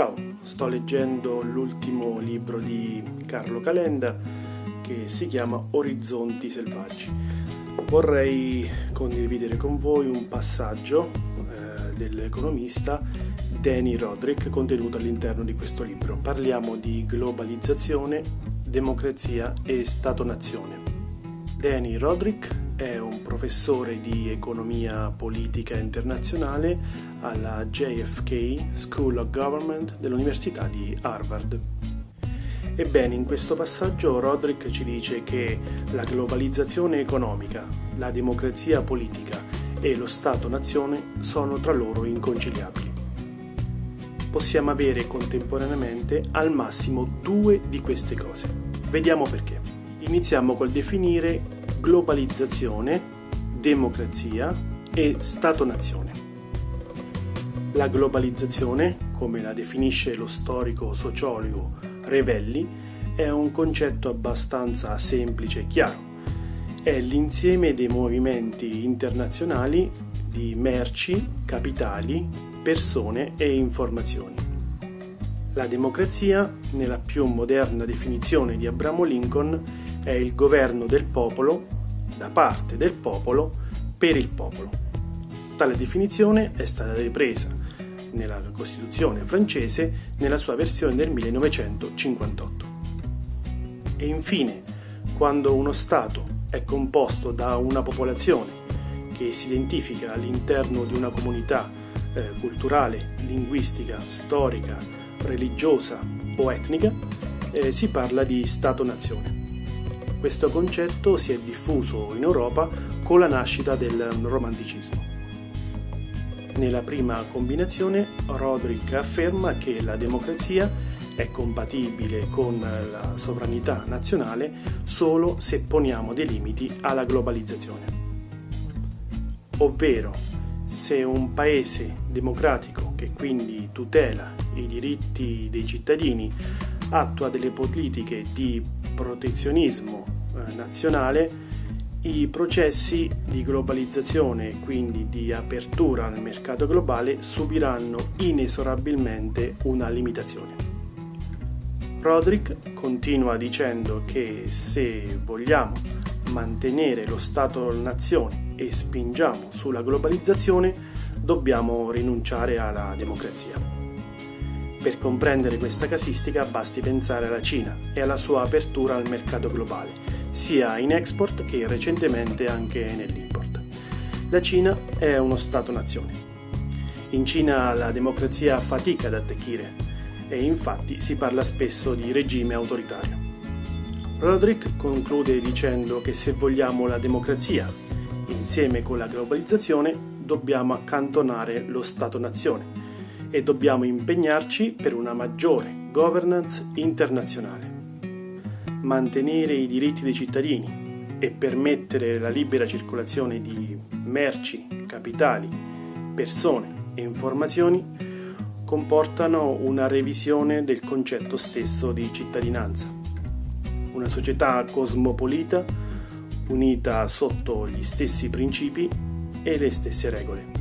Ciao, sto leggendo l'ultimo libro di Carlo Calenda che si chiama Orizzonti selvaggi. Vorrei condividere con voi un passaggio eh, dell'economista Danny Roderick contenuto all'interno di questo libro. Parliamo di globalizzazione, democrazia e Stato-nazione. Danny Roderick è un professore di economia politica internazionale alla JFK School of Government dell'Università di Harvard. Ebbene, in questo passaggio Roderick ci dice che la globalizzazione economica, la democrazia politica e lo Stato-nazione sono tra loro inconciliabili. Possiamo avere contemporaneamente al massimo due di queste cose. Vediamo perché. Iniziamo col definire globalizzazione, democrazia e Stato-nazione. La globalizzazione, come la definisce lo storico sociologo Revelli, è un concetto abbastanza semplice e chiaro. È l'insieme dei movimenti internazionali di merci, capitali, persone e informazioni. La democrazia, nella più moderna definizione di Abramo Lincoln, è il governo del popolo, da parte del popolo, per il popolo. Tale definizione è stata ripresa nella Costituzione francese nella sua versione del 1958. E infine, quando uno Stato è composto da una popolazione che si identifica all'interno di una comunità eh, culturale, linguistica, storica, religiosa o etnica, eh, si parla di Stato-nazione. Questo concetto si è diffuso in Europa con la nascita del romanticismo. Nella prima combinazione Roderick afferma che la democrazia è compatibile con la sovranità nazionale solo se poniamo dei limiti alla globalizzazione. Ovvero, se un paese democratico che quindi tutela i diritti dei cittadini attua delle politiche di protezionismo nazionale i processi di globalizzazione e quindi di apertura al mercato globale subiranno inesorabilmente una limitazione. Roderick continua dicendo che se vogliamo mantenere lo Stato-nazione e spingiamo sulla globalizzazione, dobbiamo rinunciare alla democrazia. Per comprendere questa casistica basti pensare alla Cina e alla sua apertura al mercato globale, sia in export che recentemente anche nell'import. La Cina è uno Stato-nazione. In Cina la democrazia fatica ad attecchire e infatti si parla spesso di regime autoritario. Roderick conclude dicendo che se vogliamo la democrazia insieme con la globalizzazione dobbiamo accantonare lo Stato-nazione e dobbiamo impegnarci per una maggiore governance internazionale. Mantenere i diritti dei cittadini e permettere la libera circolazione di merci, capitali, persone e informazioni comportano una revisione del concetto stesso di cittadinanza. Una società cosmopolita unita sotto gli stessi principi e le stesse regole.